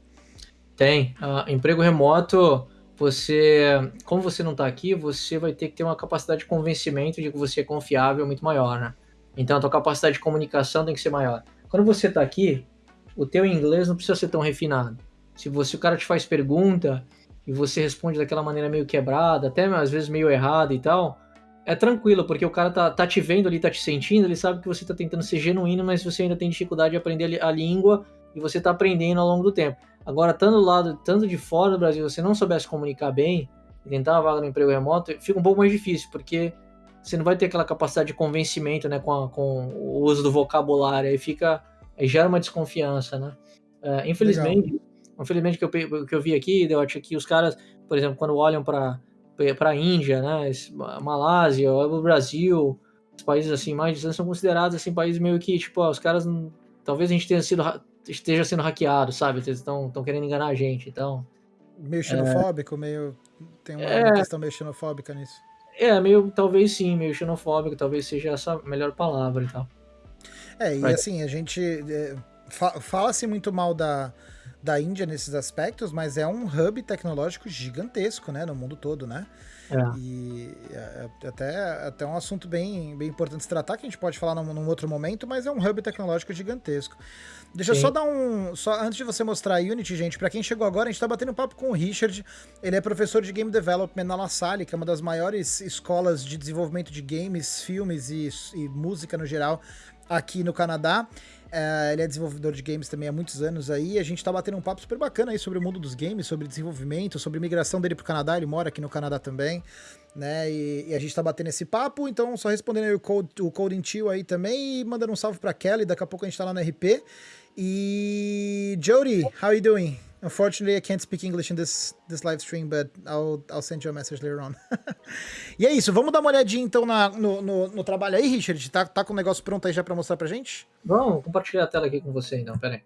Tem. Uh, emprego remoto, você, como você não está aqui, você vai ter que ter uma capacidade de convencimento de que você é confiável muito maior, né? Então, a tua capacidade de comunicação tem que ser maior. Quando você está aqui, o teu inglês não precisa ser tão refinado. Se você o cara te faz pergunta e você responde daquela maneira meio quebrada, até às vezes meio errada e tal, é tranquilo, porque o cara tá, tá te vendo ali, tá te sentindo, ele sabe que você tá tentando ser genuíno, mas você ainda tem dificuldade de aprender a língua e você está aprendendo ao longo do tempo. Agora, do lado, tanto de fora do Brasil, você não soubesse comunicar bem e tentar uma vaga no emprego remoto, fica um pouco mais difícil, porque você não vai ter aquela capacidade de convencimento, né, com, a, com o uso do vocabulário, aí fica, aí gera uma desconfiança, né? Uh, infelizmente, Legal. infelizmente que eu, que eu vi aqui, eu acho que os caras, por exemplo, quando olham para para a Índia, né, Malásia, o Brasil, os países assim mais distantes são considerados assim países meio que tipo, ó, os caras talvez a gente tenha sido esteja sendo hackeado, sabe? Eles estão querendo enganar a gente, então. Meio xenofóbico, é... meio. Tem uma, é... questão meio xenofóbica nisso. É, meio, talvez sim, meio xenofóbico, talvez seja essa a melhor palavra e tal. É, e Mas... assim, a gente. É, Fala-se muito mal da, da Índia nesses aspectos, mas é um hub tecnológico gigantesco, né, no mundo todo, né? É. E é, é até, até um assunto bem, bem importante se tratar, que a gente pode falar num, num outro momento, mas é um hub tecnológico gigantesco. Deixa Sim. eu só dar um. Só antes de você mostrar a Unity, gente, para quem chegou agora, a gente tá batendo papo com o Richard. Ele é professor de Game Development na La Salle, que é uma das maiores escolas de desenvolvimento de games, filmes e, e música no geral aqui no Canadá. É, ele é desenvolvedor de games também há muitos anos aí. A gente tá batendo um papo super bacana aí sobre o mundo dos games, sobre desenvolvimento, sobre migração dele pro Canadá. Ele mora aqui no Canadá também, né? E, e a gente tá batendo esse papo. Então, só respondendo aí o, code, o aí também e mandando um salve pra Kelly. Daqui a pouco a gente tá lá no RP. E Jody, how are you doing? Unfortunately, I can't speak English in this, this live stream, but I'll, I'll send you a message later on. e é isso, vamos dar uma olhadinha então na, no, no, no, trabalho aí, Richard? Tá, tá com o negócio pronto aí já para mostrar pra gente? Vamos compartilhar a tela aqui com você então, peraí.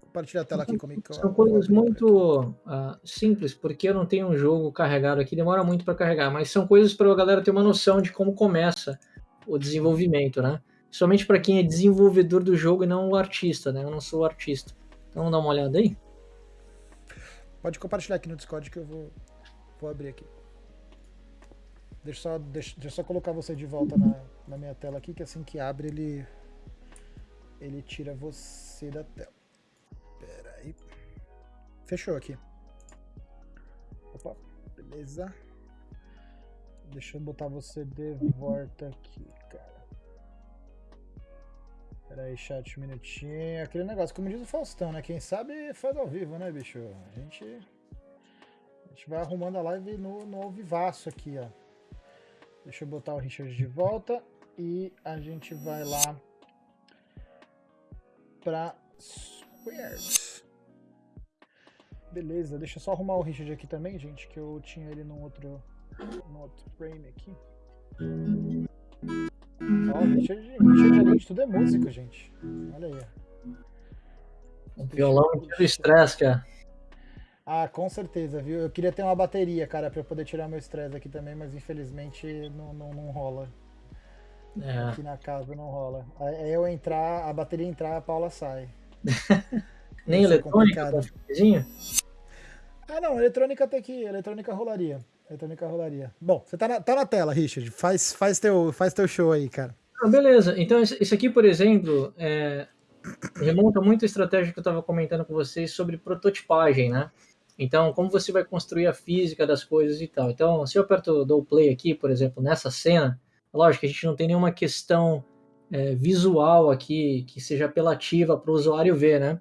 Compartilha a tela aqui comigo. São coisas muito uh, simples, porque eu não tenho um jogo carregado aqui, demora muito para carregar, mas são coisas para a galera ter uma noção de como começa o desenvolvimento, né? Somente para quem é desenvolvedor do jogo e não o artista, né? Eu não sou o artista. Então vamos dar uma olhada aí? Pode compartilhar aqui no Discord que eu vou, vou abrir aqui. Deixa só, deixa, deixa só colocar você de volta na, na minha tela aqui, que assim que abre ele, ele tira você da tela. Pera aí. Fechou aqui. Opa, beleza. Deixa eu botar você de volta aqui, cara. Pera aí, chat, um minutinho. Aquele negócio, como diz o Faustão, né? Quem sabe faz ao vivo, né, bicho? A gente, a gente vai arrumando a live no, no vivaço aqui, ó. Deixa eu botar o Richard de volta e a gente vai lá pra Squared. Beleza, deixa eu só arrumar o Richard aqui também, gente, que eu tinha ele num outro, num outro frame aqui. Ó, Richard, Richard além de tudo é músico, gente. Olha aí. Um violão de estresse, cara. Ah, com certeza, viu? Eu queria ter uma bateria, cara, pra eu poder tirar meu estresse aqui também, mas infelizmente não, não, não rola. É. Aqui na casa não rola. Aí eu entrar, a bateria entrar, a Paula sai. Nem eletrônica, tá Ah, não, eletrônica até que eletrônica rolaria. Eletrônica rolaria. Bom, você tá na, tá na tela, Richard. Faz, faz, teu, faz teu show aí, cara. Ah, beleza. Então, isso aqui, por exemplo, é, remonta muito a estratégia que eu estava comentando com vocês sobre prototipagem, né? Então, como você vai construir a física das coisas e tal. Então, se eu aperto dou play aqui, por exemplo, nessa cena, lógico a gente não tem nenhuma questão é, visual aqui que seja apelativa para o usuário ver, né?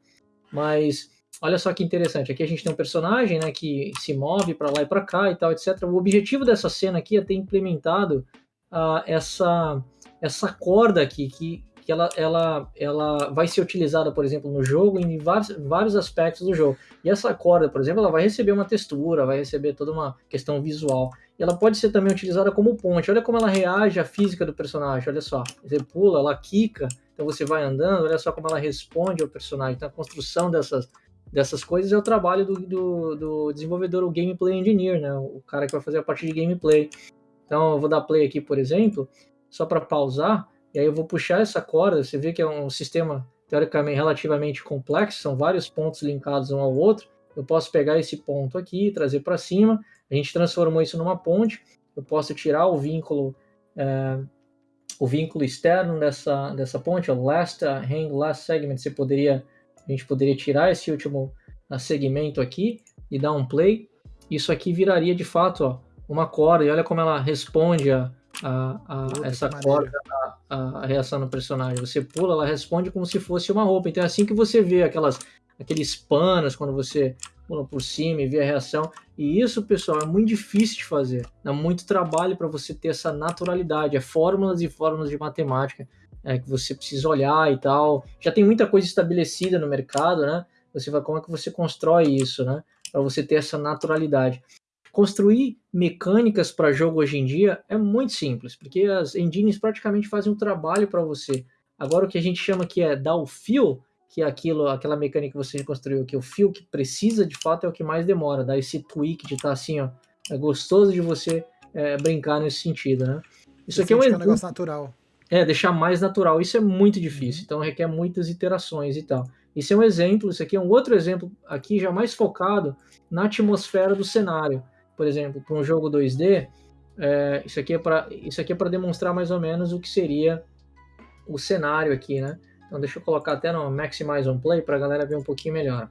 Mas Olha só que interessante. Aqui a gente tem um personagem né, que se move para lá e para cá e tal, etc. O objetivo dessa cena aqui é ter implementado uh, essa, essa corda aqui, que, que ela, ela, ela vai ser utilizada, por exemplo, no jogo, em vários, vários aspectos do jogo. E essa corda, por exemplo, ela vai receber uma textura, vai receber toda uma questão visual. E ela pode ser também utilizada como ponte. Olha como ela reage à física do personagem, olha só. Você pula, ela quica, então você vai andando, olha só como ela responde ao personagem. Então a construção dessas dessas coisas é o trabalho do, do, do, desenvolvedor, o gameplay engineer, né? O cara que vai fazer a parte de gameplay. Então eu vou dar play aqui, por exemplo, só para pausar, e aí eu vou puxar essa corda. Você vê que é um sistema teoricamente relativamente complexo, são vários pontos linkados um ao outro. Eu posso pegar esse ponto aqui, trazer para cima. A gente transformou isso numa ponte. Eu posso tirar o vínculo é, o vínculo externo dessa, dessa ponte, o last hang last segment. Você poderia a gente poderia tirar esse último ah, segmento aqui e dar um play. Isso aqui viraria de fato ó, uma corda, e olha como ela responde a, a, a essa corda a, a, reação no personagem. Você pula, ela responde como se fosse uma roupa. Então é assim que você vê aquelas, aqueles panos quando você pula por cima e vê a reação. E isso, pessoal, é muito difícil de fazer. Dá muito trabalho para você ter essa naturalidade. É fórmulas e fórmulas de matemática é, que você precisa olhar e tal. Já tem muita coisa estabelecida no mercado, né? Você vai como é que você constrói isso, né? Para você ter essa naturalidade. Construir mecânicas para jogo hoje em dia é muito simples, porque as engines praticamente fazem um trabalho para você. Agora o que a gente chama que é dar o fio, que é aquilo, aquela mecânica que você construiu, que é o fio que precisa de fato é o que mais demora, dar esse tweak de estar tá assim, ó, é gostoso de você é, brincar nesse sentido, né? Isso aqui é um, é um negócio natural. É, deixar mais natural. Isso é muito difícil, uhum. então requer muitas iterações e tal. Isso é um exemplo, isso aqui é um outro exemplo aqui já mais focado na atmosfera do cenário por exemplo, para um jogo 2D, é, isso aqui é para isso aqui é para demonstrar mais ou menos o que seria o cenário aqui, né? Então deixa eu colocar até no Maximize on Play para a galera ver um pouquinho melhor.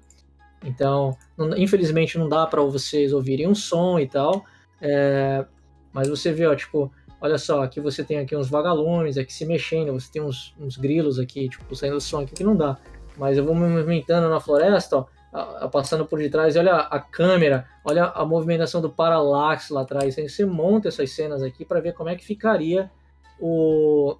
Então, não, infelizmente não dá para vocês ouvirem um som e tal, é, mas você vê, ó, tipo, olha só, aqui você tem aqui uns vagalumes aqui se mexendo, você tem uns, uns grilos aqui, tipo, saindo do som aqui que não dá. Mas eu vou me movimentando na floresta, ó, passando por detrás, olha a câmera, olha a movimentação do paralaxe lá atrás. Você monta essas cenas aqui para ver como é que ficaria o,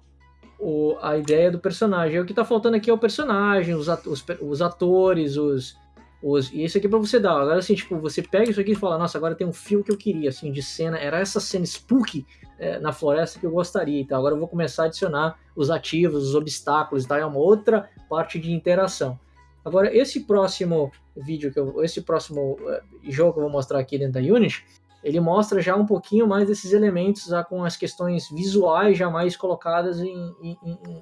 o, a ideia do personagem. o que está faltando aqui é o personagem, os, os, os atores, os, os, e isso aqui é para você dar. Agora, assim, tipo, você pega isso aqui e fala, nossa, agora tem um fio que eu queria, assim, de cena. Era essa cena spooky é, na floresta que eu gostaria. Então, agora eu vou começar a adicionar os ativos, os obstáculos, tá? É uma outra parte de interação. Agora, esse próximo vídeo, que eu, esse próximo uh, jogo que eu vou mostrar aqui dentro da Unity, ele mostra já um pouquinho mais desses elementos já com as questões visuais já mais colocadas em, em,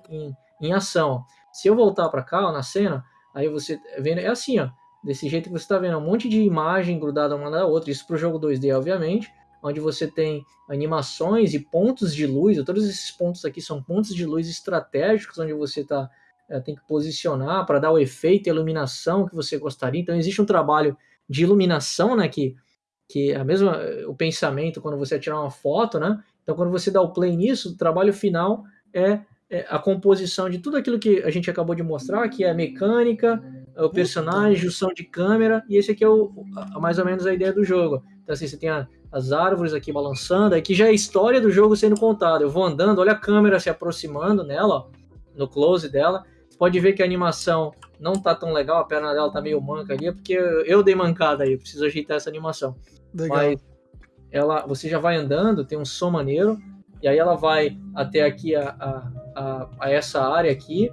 em, em ação. Se eu voltar para cá, ó, na cena, aí você vendo, é assim, ó, desse jeito que você está vendo, um monte de imagem grudada uma na outra, isso para o jogo 2D, obviamente, onde você tem animações e pontos de luz, todos esses pontos aqui são pontos de luz estratégicos, onde você está é, tem que posicionar para dar o efeito e iluminação que você gostaria. Então existe um trabalho de iluminação, né, que que é a mesma o pensamento quando você tirar uma foto, né? Então quando você dá o play nisso, o trabalho final é a composição de tudo aquilo que a gente acabou de mostrar, que é a mecânica, o personagem, junção de câmera, e esse aqui é o, mais ou menos a ideia do jogo. Então assim, você tem a, as árvores aqui balançando, aqui já é a história do jogo sendo contada. Eu vou andando, olha a câmera se aproximando nela, ó, no close dela, pode ver que a animação não tá tão legal, a perna dela tá meio manca ali, é porque eu dei mancada aí, preciso ajeitar essa animação. Legal. Mas ela, você já vai andando, tem um som maneiro, e aí ela vai até aqui a, a, a, a essa área aqui,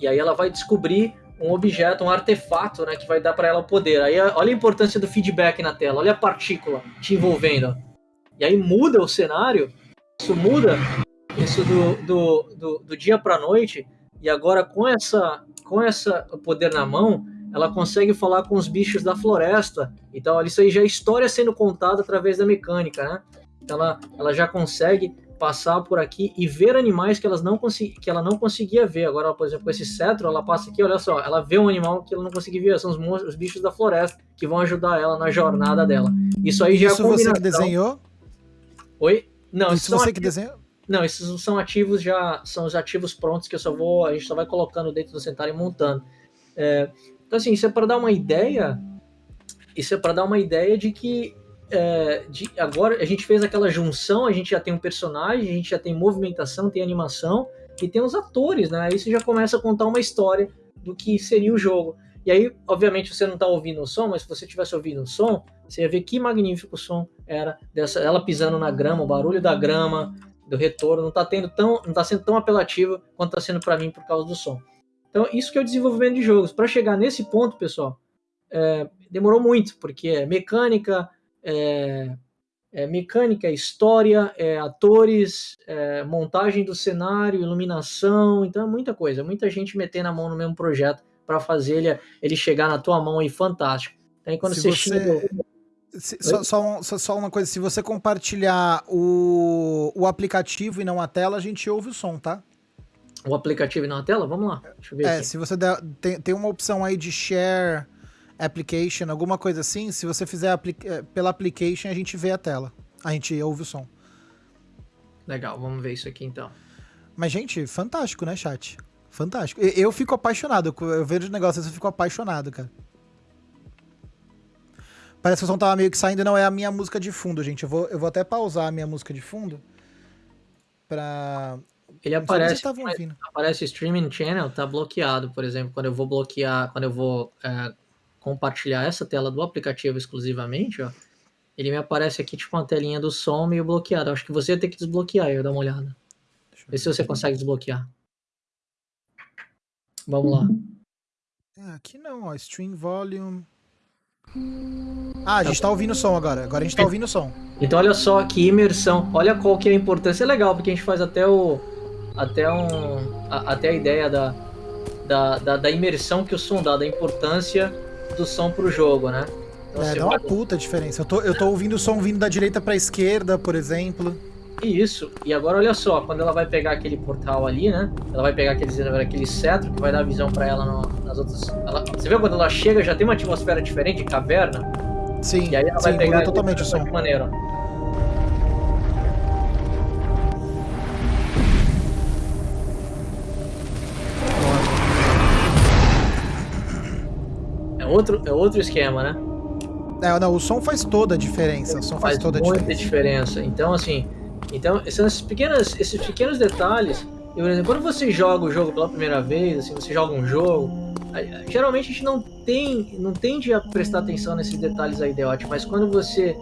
e aí ela vai descobrir um objeto, um artefato, né, que vai dar para ela poder. Aí olha a importância do feedback na tela, olha a partícula te envolvendo. E aí muda o cenário, isso muda isso do, do, do, do dia para noite, e agora com essa com essa poder na mão, ela consegue falar com os bichos da floresta. Então isso aí já é história sendo contada através da mecânica, né? Então, ela, ela já consegue passar por aqui e ver animais que, elas não que ela não conseguia ver. Agora, por exemplo, com esse cetro, ela passa aqui, olha só, ela vê um animal que ela não conseguia ver, são os, os bichos da floresta que vão ajudar ela na jornada dela. Isso aí já isso é Isso você que desenhou? Oi? Não, isso você que desenhou? Não, esses são ativos já, são os ativos prontos que eu só vou, a gente só vai colocando dentro do Centauro e montando. É, então, assim, isso é para dar uma ideia, isso é para dar uma ideia de que é, de, agora a gente fez aquela junção, a gente já tem um personagem, a gente já tem movimentação, tem animação e tem os atores, né? Aí você já começa a contar uma história do que seria o jogo. E aí, obviamente, você não está ouvindo o som, mas se você tivesse ouvindo o som, você ia ver que magnífico o som era dessa ela pisando na grama, o barulho da grama, do retorno, não está tendo tão, não tá sendo tão apelativo quanto está sendo para mim por causa do som. Então, isso que é o desenvolvimento de jogos. Para chegar nesse ponto, pessoal, é, demorou muito, porque é mecânica, é, é mecânica, história, é atores, é montagem do cenário, iluminação, então é muita coisa, muita gente metendo a mão no mesmo projeto para fazer ele, ele chegar na tua mão aí fantástico. Então, aí quando Se você. Chega, se, só, só, só, uma coisa, se você compartilhar o, o aplicativo e não a tela, a gente ouve o som, tá? O aplicativo e não a tela? Vamos lá. Deixa eu ver. É, aqui. se você der, tem, tem uma opção aí de share application, alguma coisa assim. Se você fizer apli é, pela application, a gente vê a tela. A gente ouve o som. Legal, vamos ver isso aqui então. Mas, gente, fantástico, né, chat? Fantástico. Eu, eu fico apaixonado. Eu vejo o negócio eu fico apaixonado, cara. Parece que o som tava meio que saindo. Não, é a minha música de fundo, gente. Eu vou, eu vou até pausar a minha música de fundo. Pra. Ele aparece, aparece streaming channel, tá bloqueado, por exemplo, quando eu vou bloquear, quando eu vou é, compartilhar essa tela do aplicativo exclusivamente, ó, ele me aparece aqui tipo uma telinha do som meio bloqueado. Acho que você ia ter que desbloquear, eu dar uma olhada. Vê se você consegue desbloquear. Vamos lá. É, aqui não, ó, stream volume. Ah, a gente tá ouvindo o som agora. Agora a gente tá ouvindo o som. Então olha só que imersão. Olha qual que é a importância. É legal, porque a gente faz até o. Até um. A, até a ideia da, da, da, da, imersão que o som dá, da importância do som pro jogo, né? Então, é, dá uma puta diferença. Eu tô, eu tô ouvindo o som vindo da direita pra esquerda, por exemplo. Isso. E agora olha só, quando ela vai pegar aquele portal ali, né? Ela vai pegar aquele, aquele cetro que vai dar visão para ela no, nas outras. Ela, você vê quando ela chega já tem uma atmosfera diferente, caverna? Sim. E aí ela sim, vai pegar totalmente o som. De outro, é outro esquema, né? É, não, o som faz toda a diferença. O som faz, faz toda a diferença. Muita diferença. Então, assim, então, são esses pequenos, esses pequenos detalhes. E, por exemplo, quando você joga o jogo pela primeira vez, assim, você joga um jogo, geralmente a gente não tem, não tende a prestar atenção nesses detalhes aí, Deote, mas quando você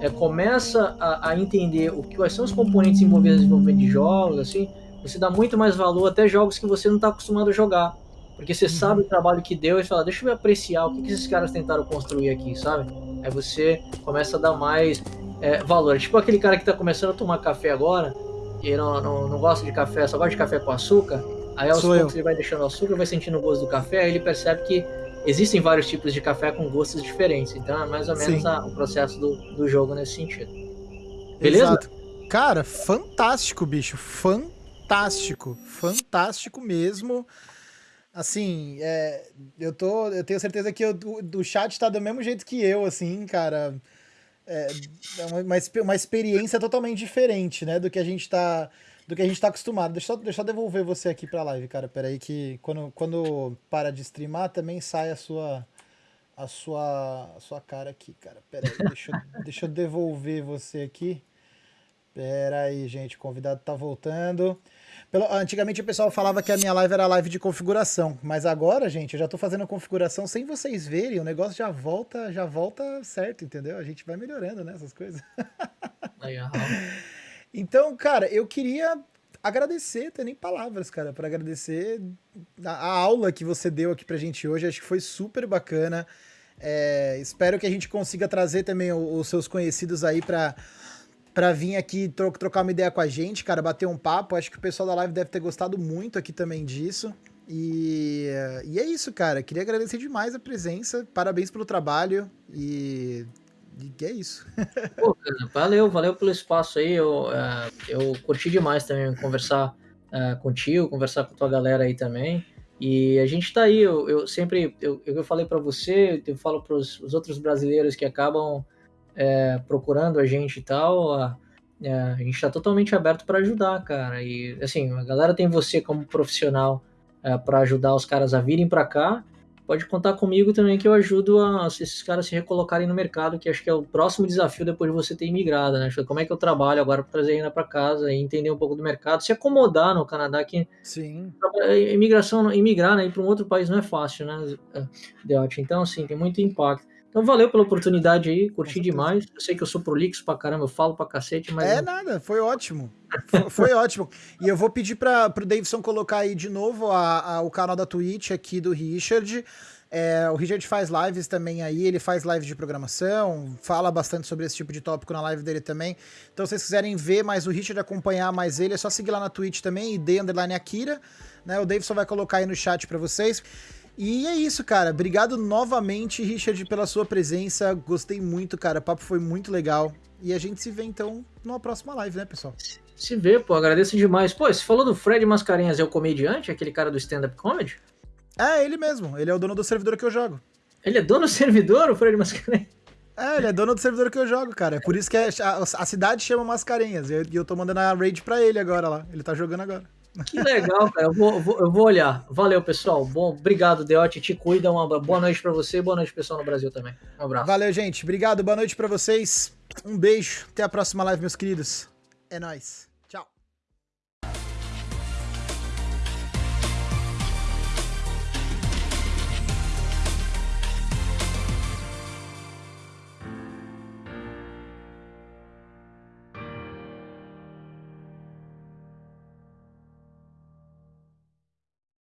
é, começa a, a, entender o que quais são os componentes envolvidos no desenvolvimento de jogos, assim, você dá muito mais valor até jogos que você não está acostumado a jogar. Porque você sabe o trabalho que deu e fala, deixa eu apreciar o que, que esses caras tentaram construir aqui, sabe? Aí você começa a dar mais é, valor. Tipo aquele cara que tá começando a tomar café agora, e não, não, não gosta de café, só gosta de café com açúcar, aí aos Sou poucos eu. ele vai deixando o açúcar, vai sentindo o gosto do café, aí ele percebe que existem vários tipos de café com gostos diferentes. Então é mais ou menos a, o processo do, do jogo nesse sentido. Beleza? Exato. Cara, fantástico, bicho. Fantástico. Fantástico mesmo. Assim, é, eu tô. Eu tenho certeza que o chat tá do mesmo jeito que eu, assim, cara é, é uma, uma experiência totalmente diferente, né, do que a gente tá do que a gente tá acostumado. Deixa eu, deixa eu devolver você aqui pra live, cara. Pera aí que quando, quando para de streamar também sai a sua a sua a sua cara aqui, cara. Pera aí, deixa, eu, deixa eu devolver você aqui. Pera aí, gente, o convidado tá voltando. Pelo, antigamente o pessoal falava que a minha live era live de configuração, mas agora, gente, eu já tô fazendo a configuração sem vocês verem, o negócio já volta, já volta certo, entendeu? A gente vai melhorando, né, essas coisas. Legal. então, cara, eu queria agradecer, ter nem palavras, cara, para agradecer a, a, aula que você deu aqui pra gente hoje, acho que foi super bacana. É, espero que a gente consiga trazer também os, os seus conhecidos aí para para vir aqui tro trocar uma ideia com a gente, cara, bater um papo. Acho que o pessoal da live deve ter gostado muito aqui também disso. E, e é isso, cara. Queria agradecer demais a presença. Parabéns pelo trabalho e, e é isso. Pô, valeu, valeu pelo espaço aí. Eu, uh, eu curti demais também conversar uh, contigo, conversar com a tua galera aí também. E a gente tá aí, eu, eu sempre, eu, eu falei para você, eu falo para os outros brasileiros que acabam é, procurando a gente e tal, a, é, a gente está totalmente aberto para ajudar, cara. E assim, a galera tem você como profissional é, para ajudar os caras a virem para cá. Pode contar comigo também que eu ajudo a, esses caras se recolocarem no mercado, que acho que é o próximo desafio depois de você ter imigrado, né? Como é que eu trabalho agora para trazer ainda para casa e entender um pouco do mercado, se acomodar no Canadá, que Sim. imigração, imigrar né, para um outro país não é fácil, né, Deote? Então, assim, tem muito impacto. Então valeu pela oportunidade aí, curti demais. Eu sei que eu sou prolixo pra caramba, eu falo pra cacete, mas. É nada, foi ótimo. Foi, foi ótimo. E eu vou pedir para pro Davidson colocar aí de novo a, a, o canal da Twitch aqui do Richard. É, o Richard faz lives também aí, ele faz lives de programação, fala bastante sobre esse tipo de tópico na live dele também. Então, se vocês quiserem ver mais o Richard, acompanhar mais ele, é só seguir lá na Twitch também, ID Underline Akira. Né? O Davidson vai colocar aí no chat para vocês. E é isso, cara. Obrigado novamente, Richard, pela sua presença. Gostei muito, cara. O papo foi muito legal. E a gente se vê então numa próxima live, né, pessoal? Se vê, pô, agradeço demais. Pô, você falou do Fred Mascarenhas, é o comediante, aquele cara do stand-up comedy? É, ele mesmo. Ele é o dono do servidor que eu jogo. Ele é dono do servidor, o Fred Mascarenhas? É, ele é dono do servidor que eu jogo, cara. É por isso que é, a, a, cidade chama Mascarenhas. E eu, eu tô mandando a raid pra ele agora lá. Ele tá jogando agora. Que legal, cara. Eu vou, vou, eu vou olhar. Valeu, pessoal. Bom, obrigado, Deote. Te cuida. Uma boa noite para você e boa noite, pessoal, no Brasil também. Um abraço. Valeu, gente. Obrigado. Boa noite para vocês. Um beijo. Até a próxima live, meus queridos. É nóis.